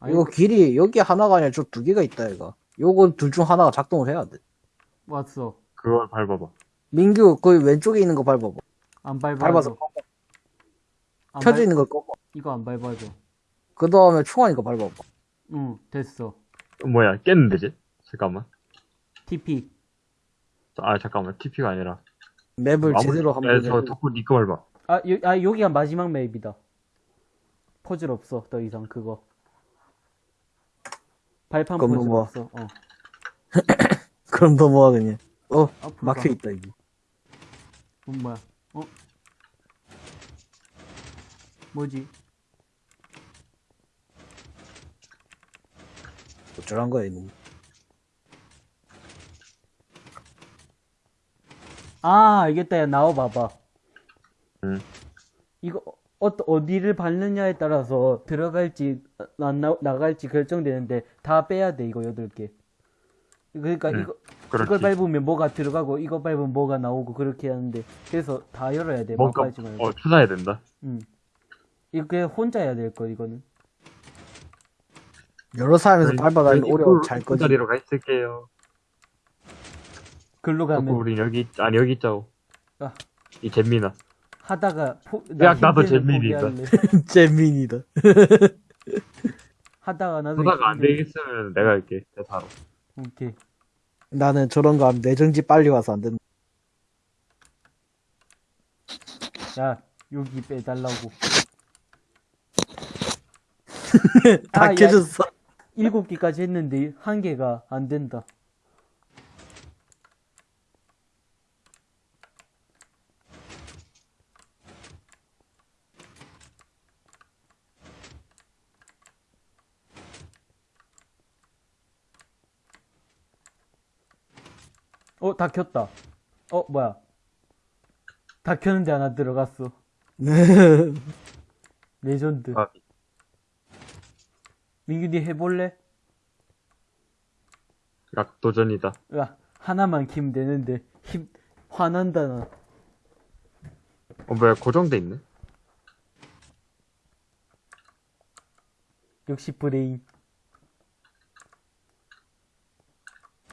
아니, 이거 길이 여기 하나가 아니라 저 두 개가 있다 이거. 요거 둘중 하나가 작동을 해야 돼. 왔어. 그걸 밟아봐. 민규 거기 왼쪽에 있는 거 밟아봐. 안 밟아줘. 밟아서 켜져 밟- 있는 걸 꺼봐. 이거 안 밟아줘. 그 다음에 충환 이 거 밟아봐. 응, 됐어. 뭐야, 깼는데지? 잠깐만. TP. 아, 잠깐만. TP가 아니라. 맵을 제대로 야, 한번 저 해. 덕후 니꺼 밟아. 아, 여, 아, 여기가 마지막 맵이다. 퍼즐 없어, 더 이상, 그거. 발판 퍼즐 뭐. 없어, 어. 그럼 넘어가 그냥. 어 앞으로 막혀 가. 있다 이게. 어, 뭐야, 어? 뭐지? 어쩌란 거야 이거. 아, 알겠다, 야, 나와봐봐. 응. 이거, 어, 어디를 밟느냐에 따라서 들어갈지, 안 나, 나갈지 결정되는데, 다 빼야 돼, 이거 여덟 개. 그러니까 응, 이거, 그렇지. 이걸 밟으면 뭐가 들어가고, 이거 밟으면 뭐가 나오고, 그렇게 하는데, 그래서 다 열어야 돼, 막 뭔가, 밟지 말고. 어, 찾아야 된다. 응. 이게 혼자 해야 될 거, 이거는. 여러 사람에서 밟아다니면 오래 잘그 거지. 자리로 가 있을게요. 글로 가면, 우린 여기, 있- 아니, 여기 있자고. 아. 이 잼민아. 하다가, 포, 야, 나도 잼민이다. 재민이다. 하다가 나도 하다가 안 되겠으면 내가 할게. 대사로. 오케이. 나는 저런 거 하면 내정지 빨리 와서 안 된다. 야, 여기 빼달라고. 다 아, 야, 켜졌어. 일곱 개까지 했는데 한 개가 안 된다. 어, 다 켰다. 어, 뭐야. 다 켰는데 하나 들어갔어. 레전드. 아, 민규 니 해볼래? 약도전이다. 야, 하나만 키면 되는데, 힘, 화난다, 나. 어, 뭐야, 고정돼 있네? 역시 브레인.